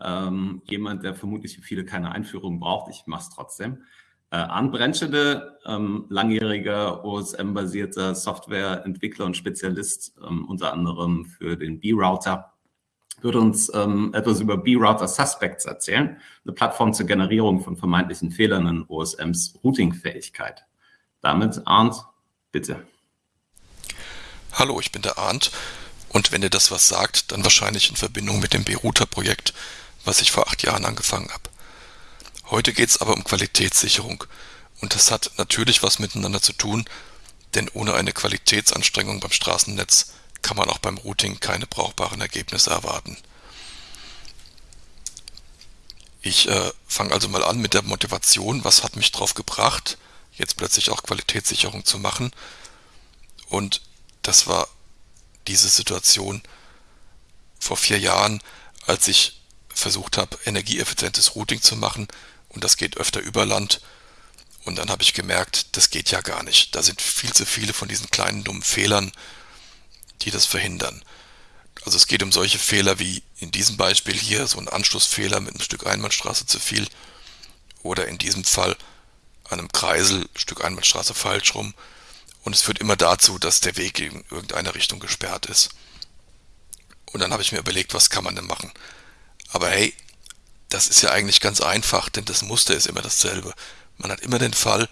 ähm, jemand, der vermutlich für viele keine Einführung braucht. Ich mache es trotzdem. Äh, Arndt Brentschede, ähm, langjähriger OSM-basierter Softwareentwickler und Spezialist, ähm, unter anderem für den B-Router, wird uns ähm, etwas über B-Router Suspects erzählen, eine Plattform zur Generierung von vermeintlichen Fehlern in OSMs Routing-Fähigkeit. Damit, Arndt, bitte. Hallo, ich bin der Arndt und wenn ihr das was sagt, dann wahrscheinlich in Verbindung mit dem B-Router-Projekt, was ich vor acht Jahren angefangen habe. Heute geht es aber um Qualitätssicherung und das hat natürlich was miteinander zu tun, denn ohne eine Qualitätsanstrengung beim Straßennetz kann man auch beim Routing keine brauchbaren Ergebnisse erwarten. Ich äh, fange also mal an mit der Motivation, was hat mich drauf gebracht, jetzt plötzlich auch Qualitätssicherung zu machen. Und das war diese Situation vor vier Jahren, als ich versucht habe, energieeffizientes Routing zu machen und das geht öfter über Land. Und dann habe ich gemerkt, das geht ja gar nicht. Da sind viel zu viele von diesen kleinen dummen Fehlern, die das verhindern. Also es geht um solche Fehler wie in diesem Beispiel hier, so ein Anschlussfehler mit einem Stück Einbahnstraße zu viel oder in diesem Fall einem Kreisel Stück Einbahnstraße falsch rum und es führt immer dazu, dass der Weg in irgendeine Richtung gesperrt ist. Und dann habe ich mir überlegt, was kann man denn machen? Aber hey, das ist ja eigentlich ganz einfach, denn das Muster ist immer dasselbe. Man hat immer den Fall,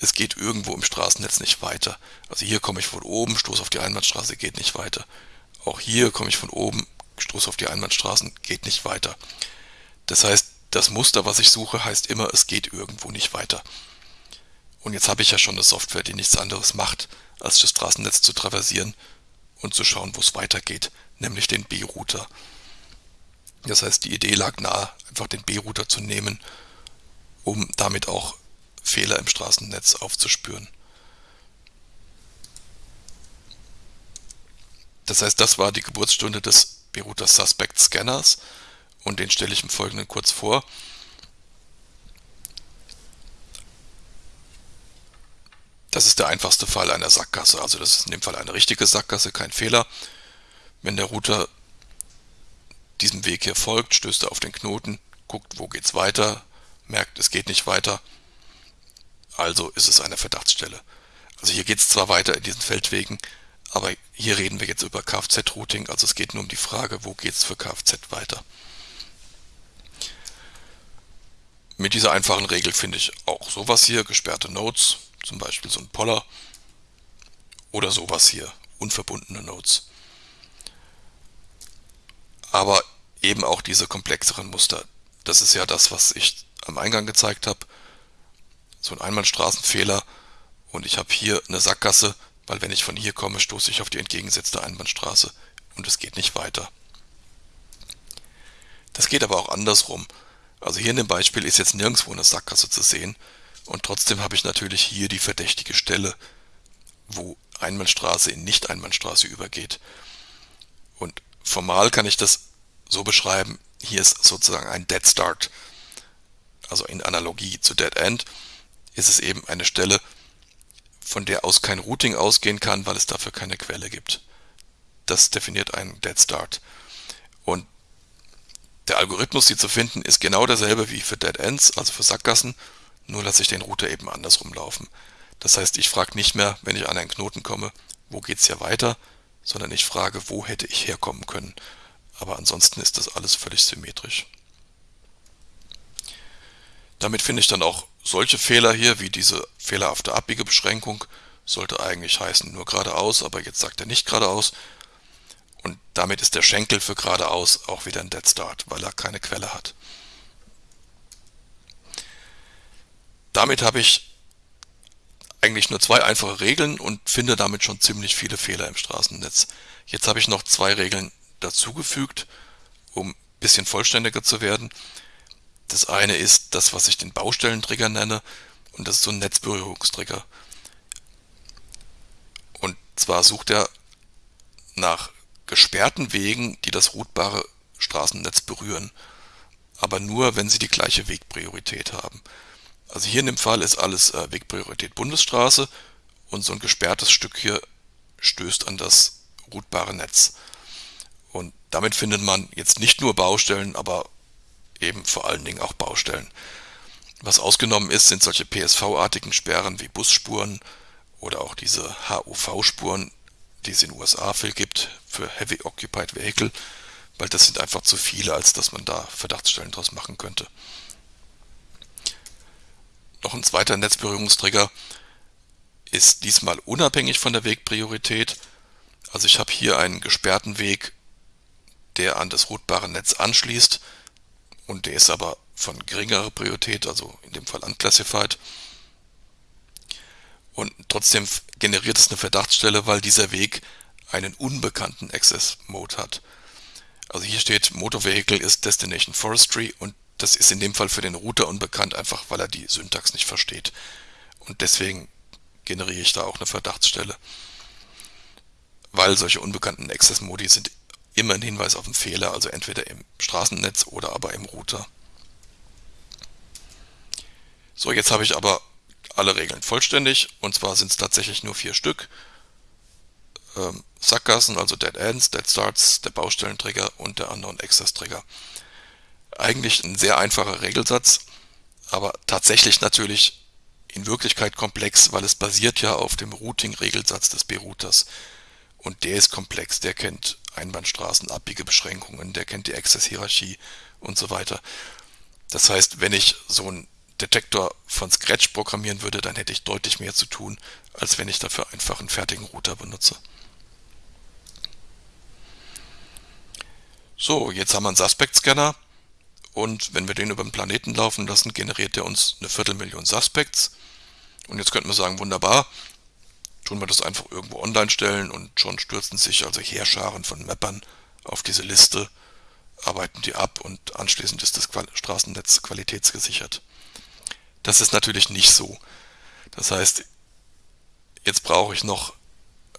es geht irgendwo im Straßennetz nicht weiter. Also hier komme ich von oben, stoße auf die Einbahnstraße, geht nicht weiter. Auch hier komme ich von oben, stoße auf die Einbahnstraßen, geht nicht weiter. Das heißt, das Muster, was ich suche, heißt immer, es geht irgendwo nicht weiter. Und jetzt habe ich ja schon eine Software, die nichts anderes macht, als das Straßennetz zu traversieren und zu schauen, wo es weitergeht, nämlich den B-Router. Das heißt, die Idee lag nahe, einfach den B-Router zu nehmen, um damit auch Fehler im Straßennetz aufzuspüren. Das heißt, das war die Geburtsstunde des B-Router Suspect Scanners und den stelle ich im Folgenden kurz vor. Das ist der einfachste Fall einer Sackgasse. Also das ist in dem Fall eine richtige Sackgasse, kein Fehler. Wenn der Router diesem Weg hier folgt, stößt er auf den Knoten, guckt, wo geht's weiter, merkt, es geht nicht weiter. Also ist es eine Verdachtsstelle. Also hier geht es zwar weiter in diesen Feldwegen, aber hier reden wir jetzt über Kfz-Routing, also es geht nur um die Frage, wo geht es für Kfz weiter. Mit dieser einfachen Regel finde ich auch sowas hier, gesperrte Nodes, zum Beispiel so ein Poller oder sowas hier, unverbundene Nodes. Aber eben auch diese komplexeren Muster. Das ist ja das, was ich am Eingang gezeigt habe. So ein Einbahnstraßenfehler und ich habe hier eine Sackgasse, weil wenn ich von hier komme, stoße ich auf die entgegengesetzte Einbahnstraße und es geht nicht weiter. Das geht aber auch andersrum. Also hier in dem Beispiel ist jetzt nirgendwo eine Sackgasse zu sehen, und trotzdem habe ich natürlich hier die verdächtige Stelle, wo Einbahnstraße in Nicht-Einbahnstraße übergeht. Und formal kann ich das so beschreiben, hier ist sozusagen ein Dead Start. Also in Analogie zu Dead End ist es eben eine Stelle, von der aus kein Routing ausgehen kann, weil es dafür keine Quelle gibt. Das definiert einen Dead Start. Und der Algorithmus, die zu finden, ist genau derselbe wie für Dead Ends, also für Sackgassen nur lasse ich den Router eben andersrum laufen. Das heißt, ich frage nicht mehr, wenn ich an einen Knoten komme, wo geht's hier weiter, sondern ich frage, wo hätte ich herkommen können. Aber ansonsten ist das alles völlig symmetrisch. Damit finde ich dann auch solche Fehler hier, wie diese fehlerhafte Abbiegebeschränkung, sollte eigentlich heißen nur geradeaus, aber jetzt sagt er nicht geradeaus. Und damit ist der Schenkel für geradeaus auch wieder ein Dead Start, weil er keine Quelle hat. damit habe ich eigentlich nur zwei einfache Regeln und finde damit schon ziemlich viele Fehler im Straßennetz. Jetzt habe ich noch zwei Regeln dazugefügt, um ein bisschen vollständiger zu werden. Das eine ist das, was ich den Baustellentrigger nenne und das ist so ein Netzberührungstrigger. Und zwar sucht er nach gesperrten Wegen, die das routbare Straßennetz berühren, aber nur, wenn sie die gleiche Wegpriorität haben. Also hier in dem Fall ist alles äh, Wegpriorität Bundesstraße und so ein gesperrtes Stück hier stößt an das routbare Netz. Und damit findet man jetzt nicht nur Baustellen, aber eben vor allen Dingen auch Baustellen. Was ausgenommen ist, sind solche PSV-artigen Sperren wie Busspuren oder auch diese HUV-Spuren, die es in den USA viel gibt für Heavy Occupied Vehicle, weil das sind einfach zu viele, als dass man da Verdachtsstellen draus machen könnte. Noch ein zweiter Netzberührungstrigger ist diesmal unabhängig von der Wegpriorität. Also ich habe hier einen gesperrten Weg, der an das routbare Netz anschließt und der ist aber von geringerer Priorität, also in dem Fall unclassified. Und trotzdem generiert es eine Verdachtsstelle, weil dieser Weg einen unbekannten Access Mode hat. Also hier steht Motor Vehicle ist Destination Forestry und das ist in dem Fall für den Router unbekannt, einfach weil er die Syntax nicht versteht. Und deswegen generiere ich da auch eine Verdachtsstelle. Weil solche unbekannten Access Modi sind immer ein Hinweis auf einen Fehler, also entweder im Straßennetz oder aber im Router. So, jetzt habe ich aber alle Regeln vollständig und zwar sind es tatsächlich nur vier Stück. Ähm, Sackgassen, also Dead Ends, Dead Starts, der Baustellentrigger und der Unknown Access Trigger. Eigentlich ein sehr einfacher Regelsatz, aber tatsächlich natürlich in Wirklichkeit komplex, weil es basiert ja auf dem Routing-Regelsatz des B-Routers. Und der ist komplex, der kennt Einbahnstraßen, Abbiegebeschränkungen, der kennt die Access-Hierarchie und so weiter. Das heißt, wenn ich so einen Detektor von Scratch programmieren würde, dann hätte ich deutlich mehr zu tun, als wenn ich dafür einfach einen fertigen Router benutze. So, jetzt haben wir einen Suspect-Scanner und wenn wir den über den Planeten laufen lassen, generiert er uns eine Viertelmillion Suspects. Und jetzt könnten wir sagen, wunderbar, tun wir das einfach irgendwo online stellen und schon stürzen sich also Heerscharen von Mappern auf diese Liste, arbeiten die ab und anschließend ist das Straßennetz qualitätsgesichert. Das ist natürlich nicht so. Das heißt, jetzt brauche ich noch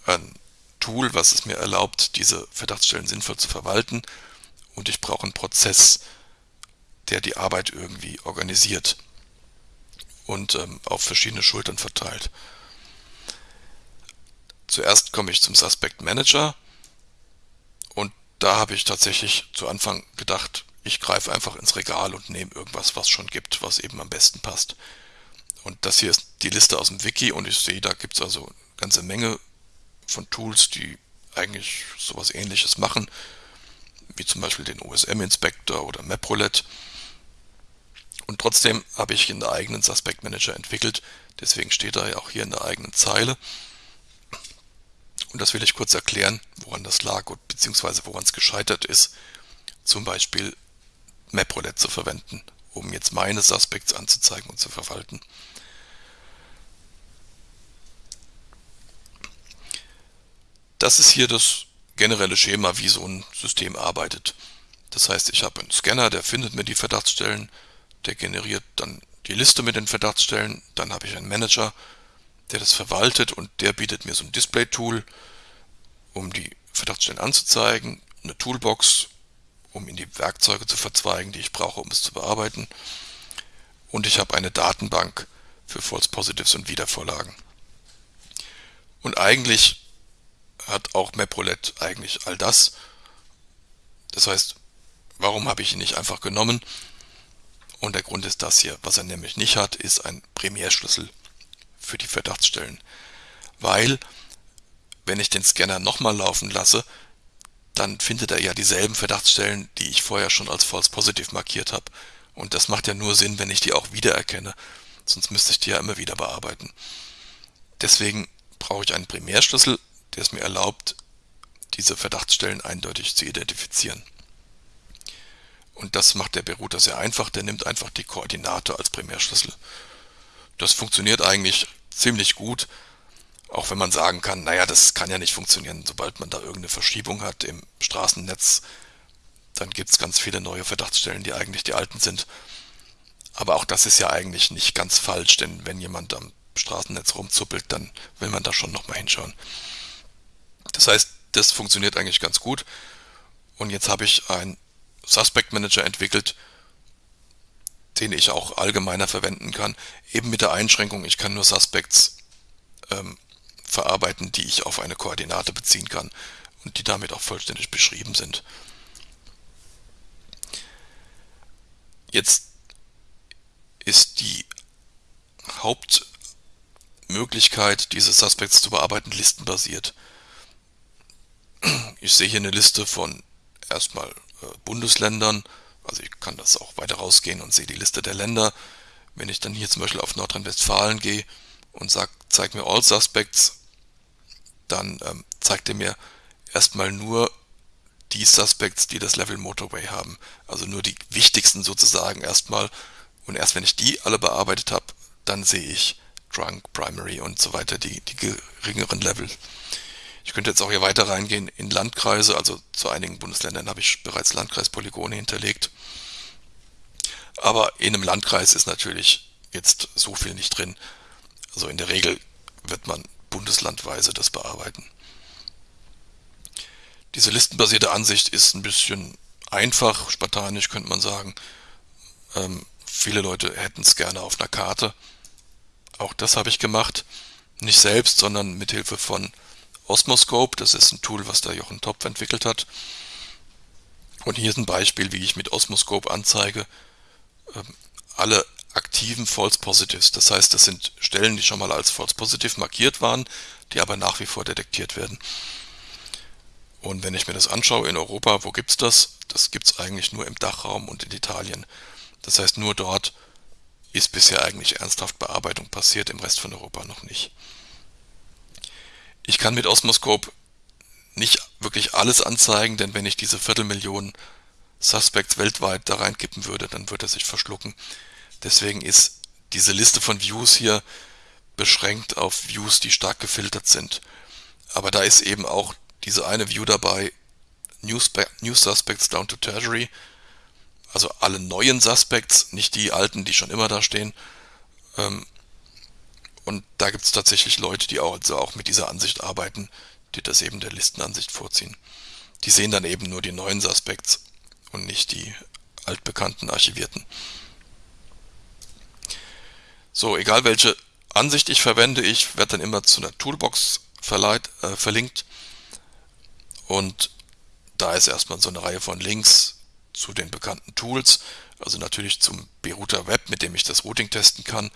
ein Tool, was es mir erlaubt, diese Verdachtsstellen sinnvoll zu verwalten und ich brauche einen Prozess, der die Arbeit irgendwie organisiert und ähm, auf verschiedene Schultern verteilt. Zuerst komme ich zum Suspect Manager und da habe ich tatsächlich zu Anfang gedacht, ich greife einfach ins Regal und nehme irgendwas, was schon gibt, was eben am besten passt. Und das hier ist die Liste aus dem Wiki und ich sehe, da gibt es also eine ganze Menge von Tools, die eigentlich sowas ähnliches machen, wie zum Beispiel den OSM Inspector oder MapRoulette. Und trotzdem habe ich einen eigenen Suspect Manager entwickelt, deswegen steht er ja auch hier in der eigenen Zeile. Und das will ich kurz erklären, woran das lag und beziehungsweise woran es gescheitert ist, zum Beispiel MapRoulette zu verwenden, um jetzt meine Suspects anzuzeigen und zu verwalten. Das ist hier das generelle Schema, wie so ein System arbeitet. Das heißt, ich habe einen Scanner, der findet mir die Verdachtsstellen, der generiert dann die Liste mit den Verdachtsstellen, dann habe ich einen Manager, der das verwaltet und der bietet mir so ein Display-Tool, um die Verdachtsstellen anzuzeigen, eine Toolbox, um in die Werkzeuge zu verzweigen, die ich brauche, um es zu bearbeiten. Und ich habe eine Datenbank für False Positives und Wiedervorlagen. Und eigentlich hat auch MapRoulette eigentlich all das. Das heißt, warum habe ich ihn nicht einfach genommen? Und der Grund ist das hier. Was er nämlich nicht hat, ist ein Primärschlüssel für die Verdachtsstellen. Weil, wenn ich den Scanner nochmal laufen lasse, dann findet er ja dieselben Verdachtsstellen, die ich vorher schon als false positive markiert habe. Und das macht ja nur Sinn, wenn ich die auch wiedererkenne. Sonst müsste ich die ja immer wieder bearbeiten. Deswegen brauche ich einen Primärschlüssel, der es mir erlaubt, diese Verdachtsstellen eindeutig zu identifizieren. Und das macht der Berouter sehr einfach, der nimmt einfach die Koordinate als Primärschlüssel. Das funktioniert eigentlich ziemlich gut, auch wenn man sagen kann, naja, das kann ja nicht funktionieren, sobald man da irgendeine Verschiebung hat im Straßennetz, dann gibt es ganz viele neue Verdachtsstellen, die eigentlich die alten sind. Aber auch das ist ja eigentlich nicht ganz falsch, denn wenn jemand am Straßennetz rumzuppelt, dann will man da schon nochmal hinschauen. Das heißt, das funktioniert eigentlich ganz gut. Und jetzt habe ich einen Suspect Manager entwickelt, den ich auch allgemeiner verwenden kann, eben mit der Einschränkung, ich kann nur Suspects ähm, verarbeiten, die ich auf eine Koordinate beziehen kann und die damit auch vollständig beschrieben sind. Jetzt ist die Hauptmöglichkeit, diese Suspects zu bearbeiten, listenbasiert. Ich sehe hier eine Liste von erstmal äh, Bundesländern, also ich kann das auch weiter rausgehen und sehe die Liste der Länder. Wenn ich dann hier zum Beispiel auf Nordrhein-Westfalen gehe und sage, zeig mir All Suspects, dann ähm, zeigt er mir erstmal nur die Suspects, die das Level Motorway haben. Also nur die wichtigsten sozusagen erstmal. Und erst wenn ich die alle bearbeitet habe, dann sehe ich Drunk, Primary und so weiter, die, die geringeren Level. Ich könnte jetzt auch hier weiter reingehen in Landkreise, also zu einigen Bundesländern habe ich bereits Landkreispolygone hinterlegt. Aber in einem Landkreis ist natürlich jetzt so viel nicht drin. Also in der Regel wird man bundeslandweise das bearbeiten. Diese listenbasierte Ansicht ist ein bisschen einfach, spartanisch könnte man sagen. Ähm, viele Leute hätten es gerne auf einer Karte. Auch das habe ich gemacht. Nicht selbst, sondern mit Hilfe von Osmoscope, das ist ein Tool, was der Jochen Topf entwickelt hat. Und hier ist ein Beispiel, wie ich mit Osmoscope anzeige, ähm, alle aktiven False Positives. Das heißt, das sind Stellen, die schon mal als False Positive markiert waren, die aber nach wie vor detektiert werden. Und wenn ich mir das anschaue in Europa, wo gibt es das? Das gibt es eigentlich nur im Dachraum und in Italien. Das heißt, nur dort ist bisher eigentlich ernsthaft Bearbeitung passiert, im Rest von Europa noch nicht. Ich kann mit Osmoscope nicht wirklich alles anzeigen, denn wenn ich diese Viertelmillion Suspects weltweit da reinkippen würde, dann würde er sich verschlucken. Deswegen ist diese Liste von Views hier beschränkt auf Views, die stark gefiltert sind. Aber da ist eben auch diese eine View dabei, New, New Suspects down to Tertiary, also alle neuen Suspects, nicht die alten, die schon immer da stehen. Ähm, und da gibt es tatsächlich Leute, die auch, also auch mit dieser Ansicht arbeiten, die das eben der Listenansicht vorziehen. Die sehen dann eben nur die neuen Suspects und nicht die altbekannten archivierten. So, egal welche Ansicht ich verwende, ich werde dann immer zu einer Toolbox verleiht, äh, verlinkt und da ist erstmal so eine Reihe von Links zu den bekannten Tools, also natürlich zum Berouter Web, mit dem ich das Routing testen kann,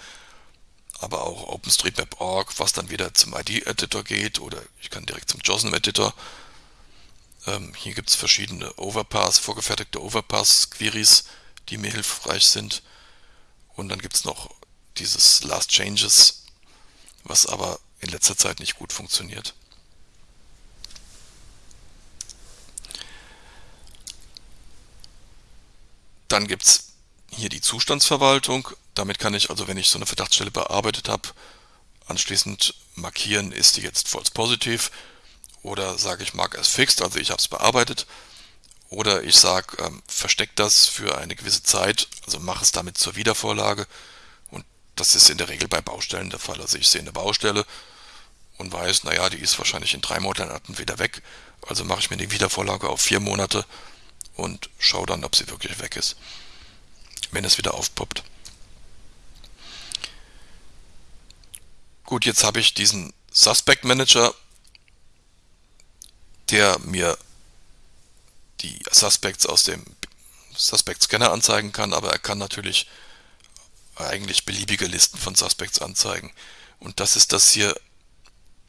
aber auch OpenStreetMap.org, was dann wieder zum ID-Editor geht oder ich kann direkt zum JOSM-Editor. Ähm, hier gibt es verschiedene Overpass, vorgefertigte Overpass-Queries, die mir hilfreich sind. Und dann gibt es noch dieses Last Changes, was aber in letzter Zeit nicht gut funktioniert. Dann gibt es hier die Zustandsverwaltung. Damit kann ich also, wenn ich so eine Verdachtsstelle bearbeitet habe, anschließend markieren, ist die jetzt false positive oder sage ich mark as fixed, also ich habe es bearbeitet. Oder ich sage, ähm, versteck das für eine gewisse Zeit, also mache es damit zur Wiedervorlage. Und das ist in der Regel bei Baustellen der Fall. Also ich sehe eine Baustelle und weiß, naja, die ist wahrscheinlich in drei Monaten wieder weg. Also mache ich mir die Wiedervorlage auf vier Monate und schaue dann, ob sie wirklich weg ist wenn es wieder aufpoppt. Gut, jetzt habe ich diesen Suspect Manager, der mir die Suspects aus dem Suspect Scanner anzeigen kann, aber er kann natürlich eigentlich beliebige Listen von Suspects anzeigen. Und das ist das hier,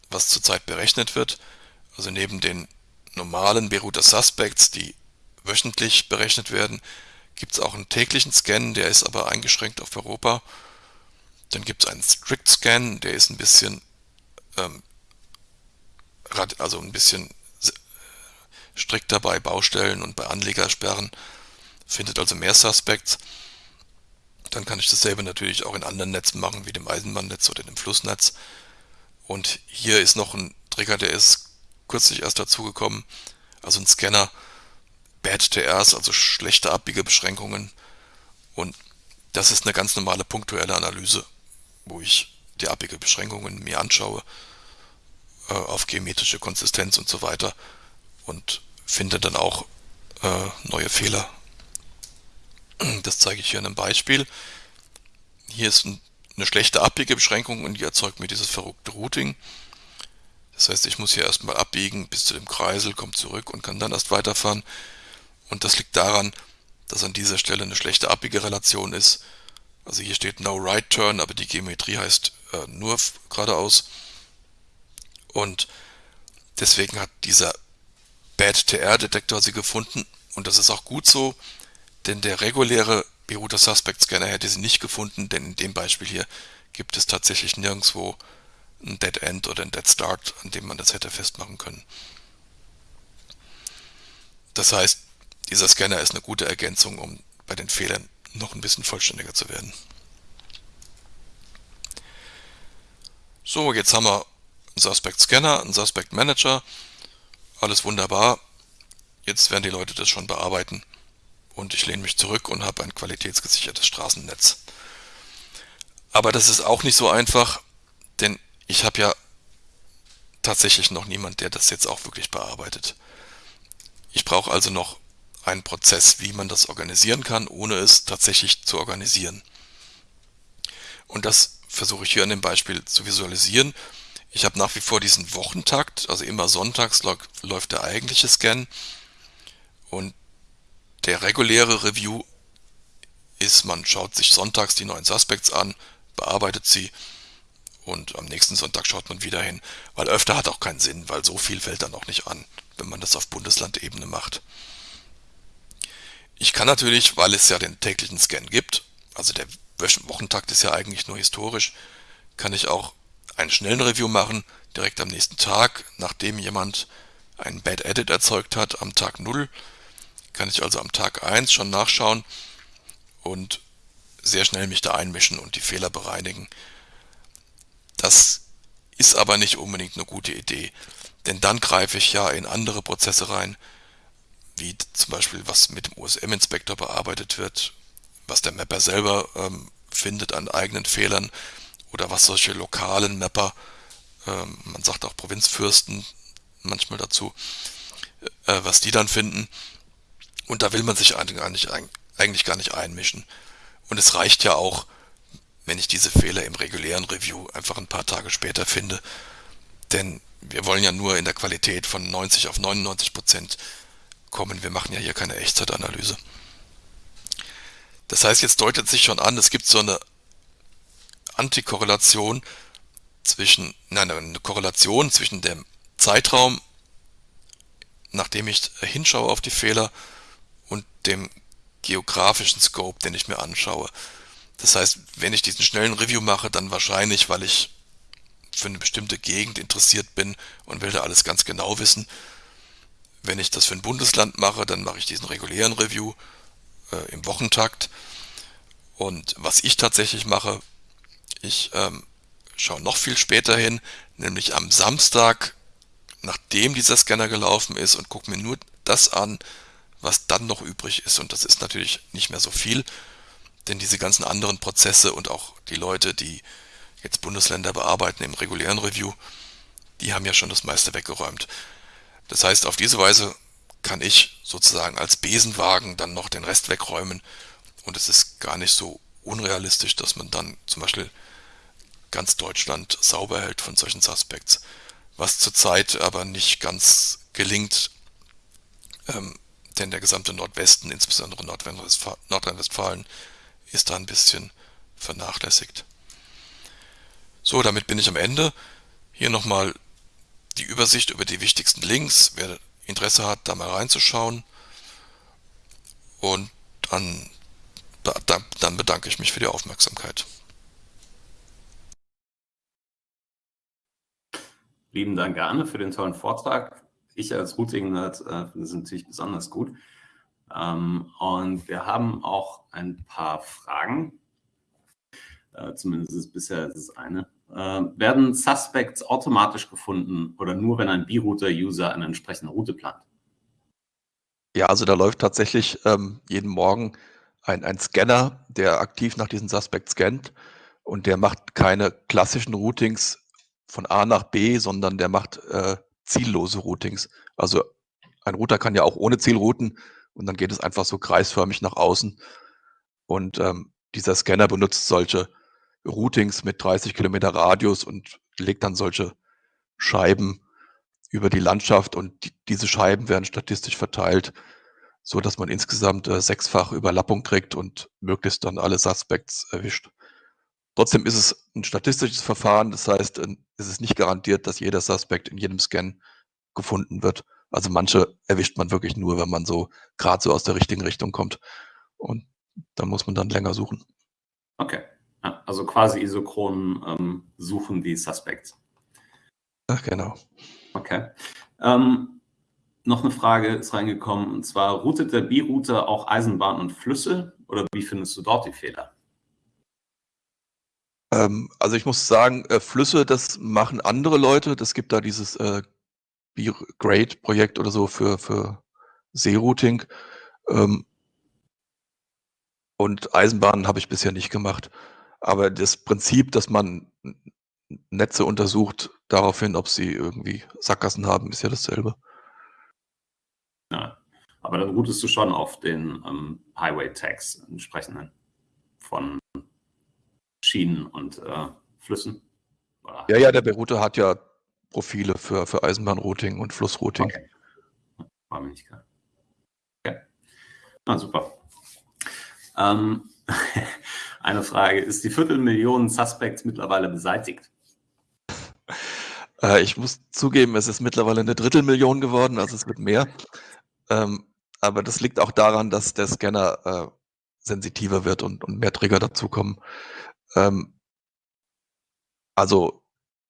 was zurzeit berechnet wird. Also neben den normalen Beruter Suspects, die wöchentlich berechnet werden, gibt es auch einen täglichen Scan, der ist aber eingeschränkt auf Europa. Dann gibt es einen Strict Scan, der ist ein bisschen, ähm, also ein bisschen strikter bei Baustellen und bei Anlegersperren, findet also mehr Suspects. Dann kann ich dasselbe natürlich auch in anderen Netzen machen, wie dem Eisenbahnnetz oder dem Flussnetz. Und hier ist noch ein Trigger, der ist kürzlich erst dazugekommen, also ein Scanner, Bad TRs, also schlechte Abbiegebeschränkungen. Und das ist eine ganz normale punktuelle Analyse, wo ich die Abbiegebeschränkungen mir anschaue, äh, auf geometrische Konsistenz und so weiter und finde dann auch äh, neue Fehler. Das zeige ich hier in einem Beispiel. Hier ist ein, eine schlechte Abbiegebeschränkung und die erzeugt mir dieses verrückte Routing. Das heißt, ich muss hier erstmal abbiegen bis zu dem Kreisel, komme zurück und kann dann erst weiterfahren. Und das liegt daran, dass an dieser Stelle eine schlechte Abbiegerelation ist. Also hier steht No Right Turn, aber die Geometrie heißt äh, nur geradeaus. Und deswegen hat dieser Bad TR-Detektor sie gefunden. Und das ist auch gut so, denn der reguläre B-Router Suspect Scanner hätte sie nicht gefunden, denn in dem Beispiel hier gibt es tatsächlich nirgendwo ein Dead End oder ein Dead Start, an dem man das hätte festmachen können. Das heißt, dieser Scanner ist eine gute Ergänzung, um bei den Fehlern noch ein bisschen vollständiger zu werden. So, jetzt haben wir einen Suspect Scanner, einen Suspect Manager. Alles wunderbar. Jetzt werden die Leute das schon bearbeiten. Und ich lehne mich zurück und habe ein qualitätsgesichertes Straßennetz. Aber das ist auch nicht so einfach, denn ich habe ja tatsächlich noch niemand, der das jetzt auch wirklich bearbeitet. Ich brauche also noch einen Prozess, wie man das organisieren kann, ohne es tatsächlich zu organisieren. Und das versuche ich hier an dem Beispiel zu visualisieren. Ich habe nach wie vor diesen Wochentakt, also immer sonntags läuft der eigentliche Scan und der reguläre Review ist, man schaut sich sonntags die neuen Suspects an, bearbeitet sie und am nächsten Sonntag schaut man wieder hin, weil öfter hat auch keinen Sinn, weil so viel fällt dann auch nicht an, wenn man das auf Bundeslandebene macht. Ich kann natürlich, weil es ja den täglichen Scan gibt, also der Wochentakt ist ja eigentlich nur historisch, kann ich auch einen schnellen Review machen, direkt am nächsten Tag, nachdem jemand einen Bad Edit erzeugt hat am Tag 0, kann ich also am Tag 1 schon nachschauen und sehr schnell mich da einmischen und die Fehler bereinigen. Das ist aber nicht unbedingt eine gute Idee, denn dann greife ich ja in andere Prozesse rein, wie zum Beispiel was mit dem OSM-Inspektor bearbeitet wird, was der Mapper selber ähm, findet an eigenen Fehlern oder was solche lokalen Mapper, ähm, man sagt auch Provinzfürsten manchmal dazu, äh, was die dann finden. Und da will man sich eigentlich, eigentlich gar nicht einmischen. Und es reicht ja auch, wenn ich diese Fehler im regulären Review einfach ein paar Tage später finde. Denn wir wollen ja nur in der Qualität von 90 auf 99 Prozent kommen. Wir machen ja hier keine Echtzeitanalyse. Das heißt, jetzt deutet sich schon an, es gibt so eine Antikorrelation zwischen, nein, eine Korrelation zwischen dem Zeitraum, nachdem ich hinschaue auf die Fehler und dem geografischen Scope, den ich mir anschaue. Das heißt, wenn ich diesen schnellen Review mache, dann wahrscheinlich, weil ich für eine bestimmte Gegend interessiert bin und will da alles ganz genau wissen. Wenn ich das für ein Bundesland mache, dann mache ich diesen regulären Review äh, im Wochentakt. Und was ich tatsächlich mache, ich ähm, schaue noch viel später hin, nämlich am Samstag, nachdem dieser Scanner gelaufen ist und gucke mir nur das an, was dann noch übrig ist. Und das ist natürlich nicht mehr so viel, denn diese ganzen anderen Prozesse und auch die Leute, die jetzt Bundesländer bearbeiten im regulären Review, die haben ja schon das meiste weggeräumt. Das heißt, auf diese Weise kann ich sozusagen als Besenwagen dann noch den Rest wegräumen und es ist gar nicht so unrealistisch, dass man dann zum Beispiel ganz Deutschland sauber hält von solchen Suspects, was zurzeit aber nicht ganz gelingt, ähm, denn der gesamte Nordwesten, insbesondere Nordrhein-Westfalen, ist da ein bisschen vernachlässigt. So, damit bin ich am Ende. Hier nochmal die Übersicht über die wichtigsten Links, wer Interesse hat, da mal reinzuschauen. Und dann, dann bedanke ich mich für die Aufmerksamkeit. Lieben Dank, Arne, für den tollen Vortrag. Ich als Routing-Nerd äh, finde es natürlich besonders gut. Ähm, und wir haben auch ein paar Fragen. Äh, zumindest ist bisher ist es eine. Äh, werden Suspects automatisch gefunden oder nur, wenn ein B-Router-User eine entsprechende Route plant? Ja, also da läuft tatsächlich ähm, jeden Morgen ein, ein Scanner, der aktiv nach diesen Suspects scannt und der macht keine klassischen Routings von A nach B, sondern der macht äh, ziellose Routings. Also ein Router kann ja auch ohne Ziel routen und dann geht es einfach so kreisförmig nach außen. Und ähm, dieser Scanner benutzt solche Routings mit 30 Kilometer Radius und legt dann solche Scheiben über die Landschaft und die, diese Scheiben werden statistisch verteilt so dass man insgesamt äh, sechsfach Überlappung kriegt und möglichst dann alle Suspects erwischt. Trotzdem ist es ein statistisches Verfahren, das heißt, äh, es ist nicht garantiert, dass jeder Suspect in jedem Scan gefunden wird. Also manche erwischt man wirklich nur, wenn man so gerade so aus der richtigen Richtung kommt. Und dann muss man dann länger suchen. Okay. Also quasi isochron ähm, suchen die Suspects. Ach, genau. Okay. Ähm, noch eine Frage ist reingekommen, und zwar, routet der B-Router auch Eisenbahn und Flüsse oder wie findest du dort die Fehler? Ähm, also ich muss sagen, äh, Flüsse, das machen andere Leute. Das gibt da dieses äh, B-Grade-Projekt oder so für, für Seerouting. Ähm, und Eisenbahnen habe ich bisher nicht gemacht. Aber das Prinzip, dass man Netze untersucht, daraufhin, ob sie irgendwie Sackgassen haben, ist ja dasselbe. Ja, aber dann routest du schon auf den ähm, Highway-Tags entsprechenden von Schienen und äh, Flüssen. Oder? Ja, ja, der Berouter hat ja Profile für, für Eisenbahnrouting und Flussrouting. Okay. War mir nicht klar. Okay. Ah, super. Ähm, eine Frage, ist die Viertelmillion Suspects mittlerweile beseitigt? Äh, ich muss zugeben, es ist mittlerweile eine Drittelmillion geworden, also es wird mehr. Ähm, aber das liegt auch daran, dass der Scanner äh, sensitiver wird und, und mehr Trigger dazukommen. Ähm, also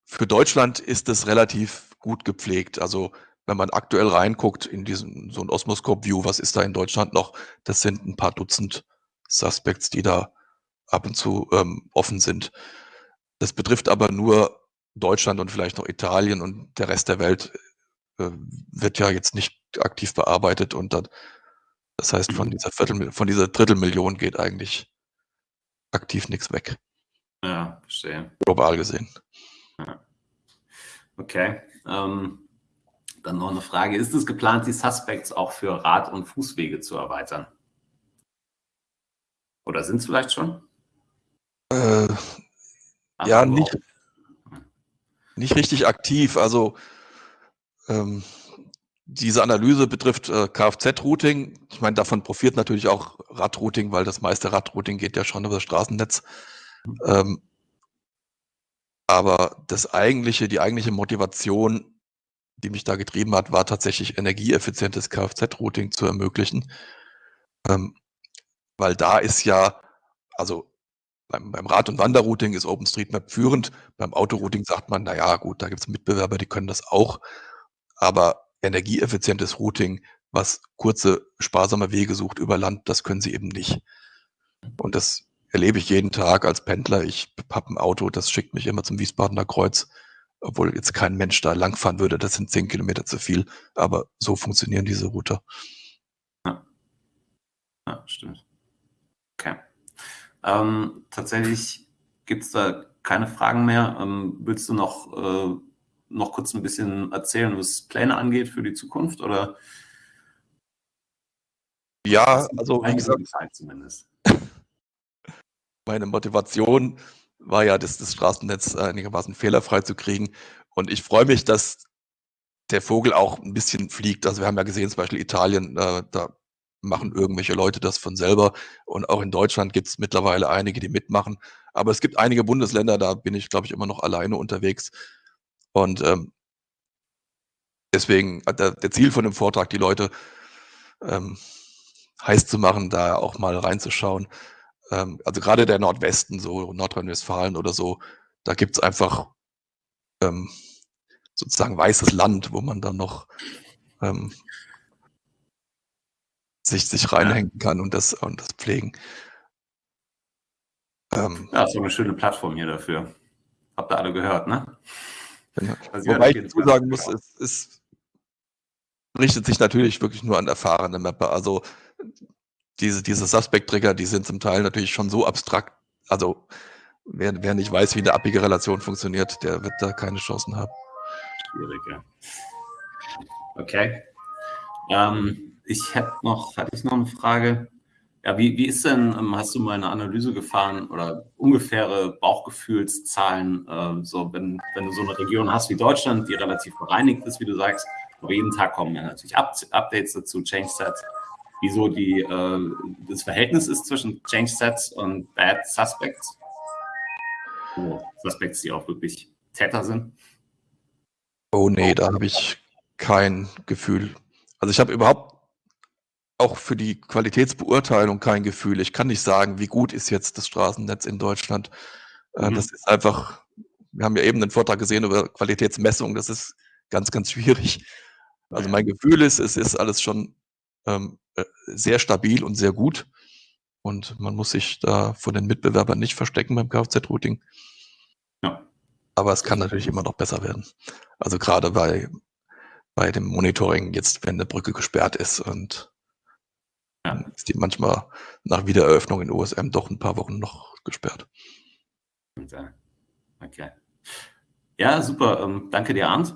für Deutschland ist es relativ gut gepflegt. Also wenn man aktuell reinguckt in diesen so ein Osmoscope-View, was ist da in Deutschland noch? Das sind ein paar Dutzend Suspects, die da ab und zu ähm, offen sind. Das betrifft aber nur Deutschland und vielleicht noch Italien und der Rest der Welt äh, wird ja jetzt nicht aktiv bearbeitet und dann, das heißt, von mhm. dieser Viertel, von dieser Drittelmillion geht eigentlich aktiv nichts weg. Ja, verstehe. Global gesehen. Ja. Okay. Ähm, dann noch eine Frage. Ist es geplant, die Suspects auch für Rad- und Fußwege zu erweitern? Oder sind es vielleicht schon? Äh, ja, nicht, nicht richtig aktiv. Also ähm, diese Analyse betrifft äh, Kfz-Routing. Ich meine, davon profitiert natürlich auch Radrouting, weil das meiste Radrouting geht ja schon über das Straßennetz. Ähm, aber das eigentliche, die eigentliche Motivation, die mich da getrieben hat, war tatsächlich energieeffizientes Kfz-Routing zu ermöglichen. Ähm, weil da ist ja, also beim, beim Rad- und Wanderrouting ist OpenStreetMap führend. Beim Autorouting sagt man, na ja, gut, da gibt es Mitbewerber, die können das auch. Aber energieeffizientes Routing, was kurze, sparsame Wege sucht über Land, das können sie eben nicht. Und das erlebe ich jeden Tag als Pendler. Ich habe ein Auto, das schickt mich immer zum Wiesbadener Kreuz, obwohl jetzt kein Mensch da langfahren würde. Das sind zehn Kilometer zu viel. Aber so funktionieren diese Router. Ja, ja stimmt. Okay. Ähm, tatsächlich gibt es da keine Fragen mehr. Ähm, willst du noch, äh, noch kurz ein bisschen erzählen, was Pläne angeht für die Zukunft? Oder? Ja, also wie gesagt, zumindest. meine Motivation war ja, das, das Straßennetz einigermaßen fehlerfrei zu kriegen. Und ich freue mich, dass der Vogel auch ein bisschen fliegt. Also wir haben ja gesehen, zum Beispiel Italien, äh, da machen irgendwelche Leute das von selber. Und auch in Deutschland gibt es mittlerweile einige, die mitmachen. Aber es gibt einige Bundesländer, da bin ich, glaube ich, immer noch alleine unterwegs. Und ähm, deswegen der, der Ziel von dem Vortrag, die Leute ähm, heiß zu machen, da auch mal reinzuschauen. Ähm, also gerade der Nordwesten, so Nordrhein-Westfalen oder so, da gibt es einfach ähm, sozusagen weißes Land, wo man dann noch ähm, sich, sich reinhängen kann und das, und das pflegen. Ähm, ja, so eine schöne Plattform hier dafür. Habt ihr alle gehört, ne? Genau. Also Wobei ich dazu sagen muss, es, es richtet sich natürlich wirklich nur an erfahrene Mapper. Also diese, diese Suspect-Trigger, die sind zum Teil natürlich schon so abstrakt. Also wer, wer nicht weiß, wie eine abbiege Relation funktioniert, der wird da keine Chancen haben. Schwierig, ja. Okay. Ähm, ich hätte noch, hatte ich noch eine Frage. Ja, wie, wie ist denn, ähm, hast du mal eine Analyse gefahren oder ungefähre Bauchgefühlszahlen, äh, so wenn, wenn du so eine Region hast wie Deutschland, die relativ bereinigt ist, wie du sagst, aber jeden Tag kommen ja natürlich Up Updates dazu, Change Sets. wieso die, äh, das Verhältnis ist zwischen Change Sets und Bad Suspects. Oh, Suspects, die auch wirklich Täter sind. Oh nee, da habe ich kein Gefühl. Also ich habe überhaupt auch für die Qualitätsbeurteilung kein Gefühl. Ich kann nicht sagen, wie gut ist jetzt das Straßennetz in Deutschland. Äh, mhm. Das ist einfach, wir haben ja eben den Vortrag gesehen über Qualitätsmessung, das ist ganz, ganz schwierig. Also mein Gefühl ist, es ist alles schon ähm, äh, sehr stabil und sehr gut. Und man muss sich da von den Mitbewerbern nicht verstecken beim Kfz-Routing. Ja. Aber es kann natürlich immer noch besser werden. Also gerade bei, bei dem Monitoring, jetzt wenn eine Brücke gesperrt ist und ja. ist die manchmal nach Wiedereröffnung in OSM doch ein paar Wochen noch gesperrt. Okay. Ja, super. Ähm, danke dir, Arndt.